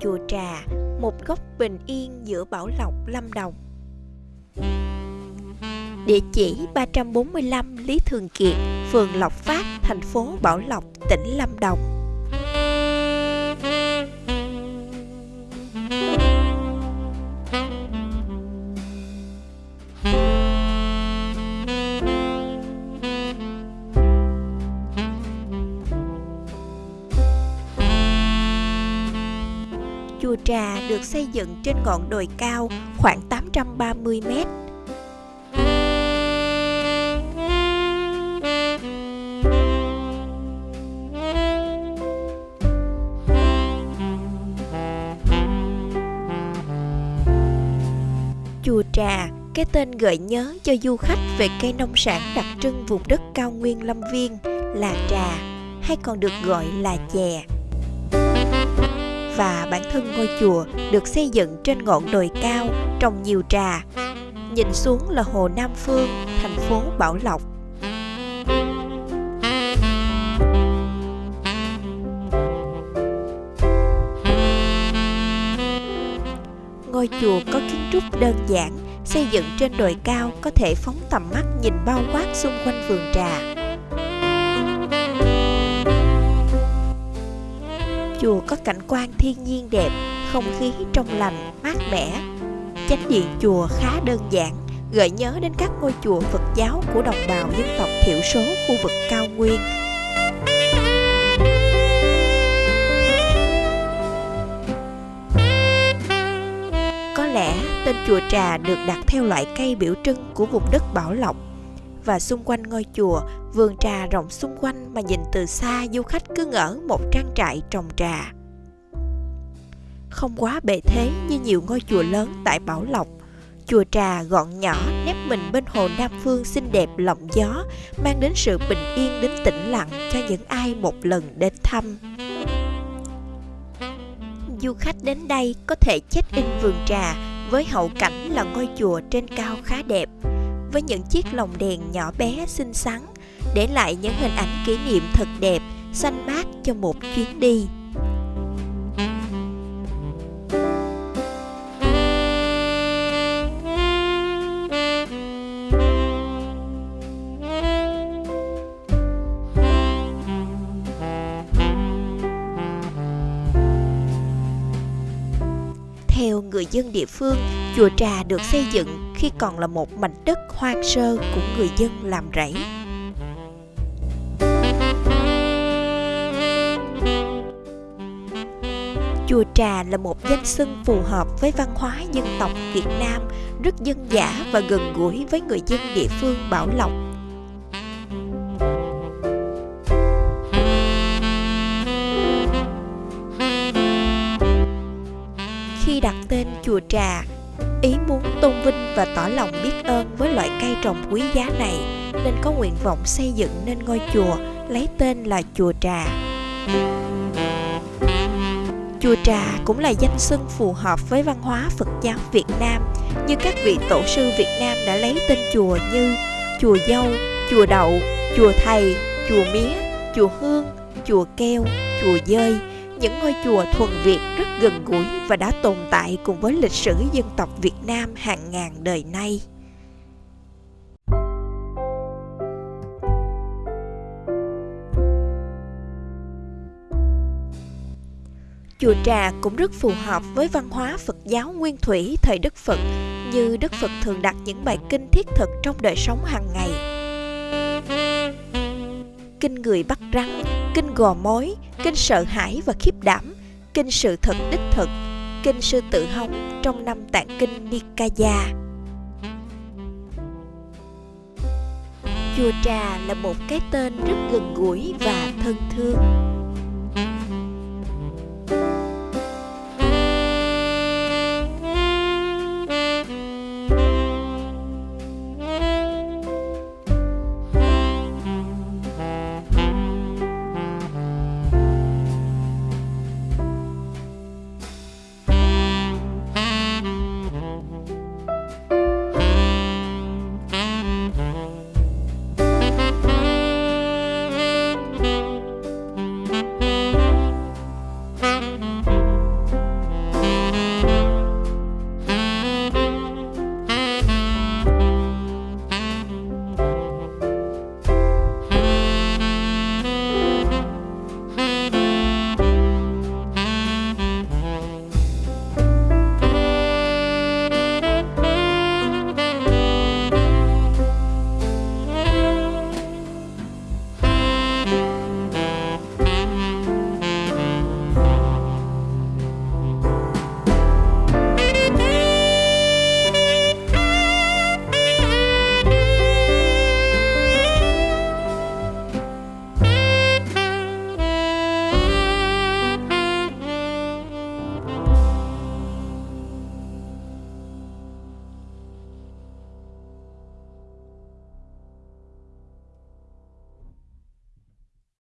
Chùa Trà, một góc bình yên giữa Bảo Lộc, Lâm Đồng. Địa chỉ 345 Lý Thường Kiệt, phường Lộc Phát, thành phố Bảo Lộc, tỉnh Lâm Đồng. Chùa Trà được xây dựng trên ngọn đồi cao khoảng 830 mét. Chùa Trà, cái tên gợi nhớ cho du khách về cây nông sản đặc trưng vùng đất cao nguyên Lâm Viên là trà, hay còn được gọi là chè và bản thân ngôi chùa được xây dựng trên ngọn đồi cao trồng nhiều trà. Nhìn xuống là hồ Nam Phương, thành phố Bảo Lộc. Ngôi chùa có kiến trúc đơn giản, xây dựng trên đồi cao có thể phóng tầm mắt nhìn bao quát xung quanh vườn trà. Chùa có cảnh quan thiên nhiên đẹp, không khí trong lành, mát mẻ. Chánh điện chùa khá đơn giản, gợi nhớ đến các ngôi chùa Phật giáo của đồng bào dân tộc thiểu số khu vực cao nguyên. Có lẽ tên chùa Trà được đặt theo loại cây biểu trưng của vùng đất Bảo Lộc và xung quanh ngôi chùa, vườn trà rộng xung quanh mà nhìn từ xa du khách cứ ngỡ một trang trại trồng trà. Không quá bề thế như nhiều ngôi chùa lớn tại Bảo Lộc, chùa trà gọn nhỏ nép mình bên hồ Nam Phương xinh đẹp lộng gió, mang đến sự bình yên đến tĩnh lặng cho những ai một lần đến thăm. Du khách đến đây có thể check-in vườn trà với hậu cảnh là ngôi chùa trên cao khá đẹp, với những chiếc lồng đèn nhỏ bé xinh xắn để lại những hình ảnh kỷ niệm thật đẹp xanh mát cho một chuyến đi. Theo người dân địa phương, chùa Trà được xây dựng khi còn là một mảnh đất hoang sơ của người dân làm rẫy. Chùa Trà là một danh xưng phù hợp với văn hóa dân tộc Việt Nam, rất dân dã và gần gũi với người dân địa phương Bảo Lộc. Khi đặt tên chùa Trà, ý muốn tôn vinh và tỏ lòng biết ơn với loại cây trồng quý giá này nên có nguyện vọng xây dựng nên ngôi chùa lấy tên là chùa Trà. Chùa Trà cũng là danh xưng phù hợp với văn hóa Phật giáo Việt Nam như các vị tổ sư Việt Nam đã lấy tên chùa như chùa Dâu, chùa Đậu, chùa Thầy, chùa Mía, chùa Hương, chùa Keo, chùa Dơi, những ngôi chùa thuần Việt rất gần gũi và đã tồn tại cùng với lịch sử dân tộc Việt Nam hàng ngàn đời nay. Chùa Trà cũng rất phù hợp với văn hóa Phật giáo nguyên thủy thời Đức Phật như Đức Phật thường đặt những bài kinh thiết thực trong đời sống hàng ngày. Kinh người bắt rắn, kinh gò mối, kinh sợ hãi và khiếp đảm, kinh sự thật đích thực, kinh sư tự hống trong năm tạng kinh Nikaya. Chùa Trà là một cái tên rất gần gũi và thân thương.